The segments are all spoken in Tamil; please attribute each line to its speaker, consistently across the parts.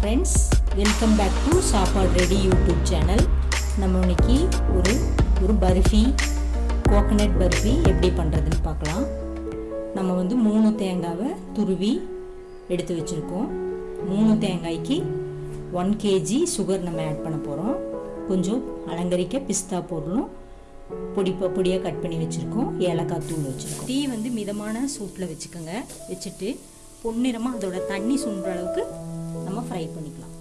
Speaker 1: ஃப்ரெண்ட்ஸ் வெல்கம் பேக் டு சாப்பாடு ரெடி யூடியூப் சேனல் நம்ம இன்னைக்கு ஒரு ஒரு பர்ஃபி கோகனட் பர்ஃபி எப்படி பண்ணுறதுன்னு பார்க்கலாம். நம்ம வந்து மூணு தேங்காவை துருவி எடுத்து வச்சுருக்கோம். மூணு தேங்காய்க்கு ஒன் கேஜி சுகர் நம்ம ஆட் பண்ண போகிறோம் கொஞ்சம் அலங்கரிக்க பிஸ்தா பொருளும் பொடி பொடியாக கட் பண்ணி வச்சுருக்கோம். ஏலக்காய் தூள் வச்சுருக்கோம். டீ வந்து மிதமான சூட்டில் வச்சுக்கோங்க. வச்சுட்டு பொன்னிறமாக அதோட தண்ணி சுண்டுற அளவுக்கு ஃப்ரை பண்ணிக்கலாம்.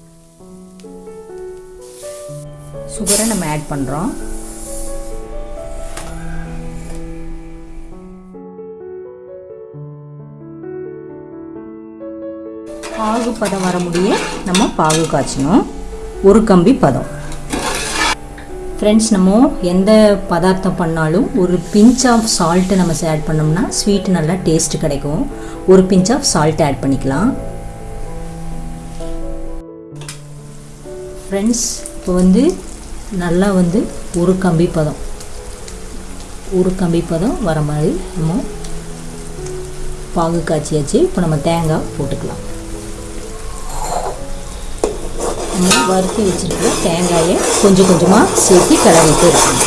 Speaker 1: சுகரை நம்ம ஆட் பண்ணுறோம் பாகு பதம் வர முடிய நம்ம பாகு காய்ச்சணும். ஒரு கம்பி பதம். ஃப்ரெண்ட்ஸ் நம்ம எந்த பதார்த்தம் பண்ணாலும் ஒரு பிஞ்ச் ஆஃப் சால்ட்டு நம்ம ஆட் பண்ணோம்னா ஸ்வீட் நல்லா டேஸ்ட் கிடைக்கும். ஒரு பிஞ்ச் ஆஃப் சால்ட் ஆட் பண்ணிக்கலாம். ஃப்ரெண்ட்ஸ் இப்போ வந்து நல்லா வந்து ஒரு கம்பி பதம். ஒரு கம்பி பதம் வர மாதிரி நம்ம பாகு காய்ச்சியாச்சு. இப்போ நம்ம தேங்காய் போட்டுக்கலாம். நம்ம வறுத்து வச்சுருக்கிற தேங்காயை கொஞ்சம் கொஞ்சமாக சேர்த்து கிளறிட்டு இருக்கணும்.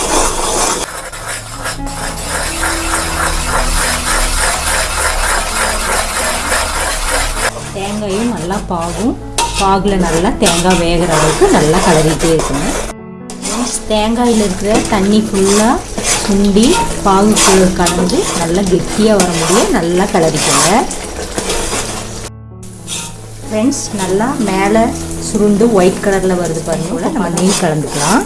Speaker 1: தேங்காயும் நல்லா பாகும். பாகில் நல்லா தேங்காய் வேகிற அளவுக்கு நல்லா கலரிட்டே இருக்கணும் தேங்காயில் இருக்கிற தண்ணி ஃபுல்லாக சுண்டி பாகுக்குள்ள கலந்து நல்லா கெட்டியாக வர முடியும் நல்லா கலரிக்கோங்க. ஃப்ரெண்ட்ஸ் நல்லா மேலே சுருண்டு ஒயிட் கலரில் வருது பாருங்க நம்ம நெய் கலந்துக்கலாம்.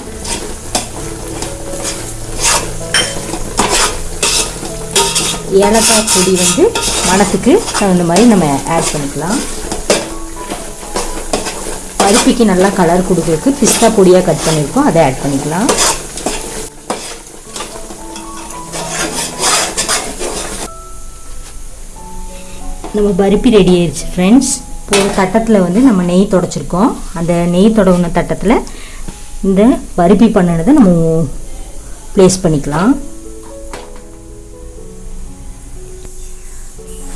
Speaker 1: ஏலக்காய் பொடி வந்து மணத்துக்கு தகுந்த மாதிரி நம்ம ஆட் பண்ணிக்கலாம். பருப்பிக்கு நல்லா கலர் கொடுக்கறதுக்கு பிஸ்தா பொடியாக கட் பண்ணியிருக்கோம் அதை ஆட் பண்ணிக்கலாம். நம்ம பருப்பி ரெடி ஆயிடுச்சு ஃப்ரெண்ட்ஸ் இப்போ ஒரு தட்டத்தில் வந்து நம்ம நெய் தொடச்சிருக்கோம். அந்த நெய் தொடவுன தட்டத்தில் இந்த பருப்பி பண்ணினதை நம்ம ப்ளேஸ் பண்ணிக்கலாம்.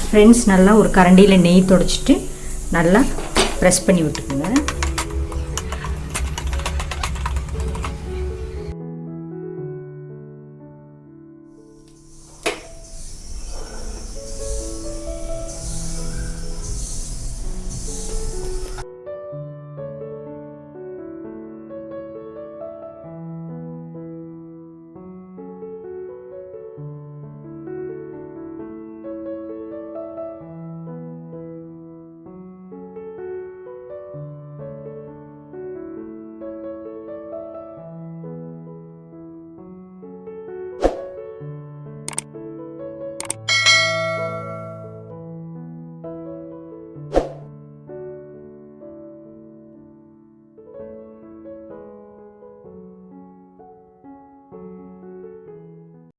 Speaker 1: ஃப்ரெண்ட்ஸ் நல்லா ஒரு கரண்டியில் நெய் தொடச்சிட்டு நல்லா ப்ரெஸ் பண்ணி விட்டுக்கோங்க.